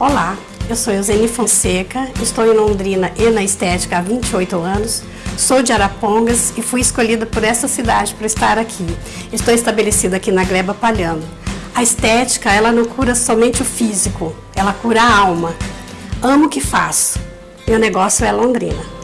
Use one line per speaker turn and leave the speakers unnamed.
Olá, eu sou Eusene Fonseca, estou em Londrina e na estética há 28 anos, sou de Arapongas e fui escolhida por essa cidade para estar aqui. Estou estabelecida aqui na Gleba Palhano. A estética, ela não cura somente o físico, ela cura a alma. Amo o que faço. Meu negócio é Londrina.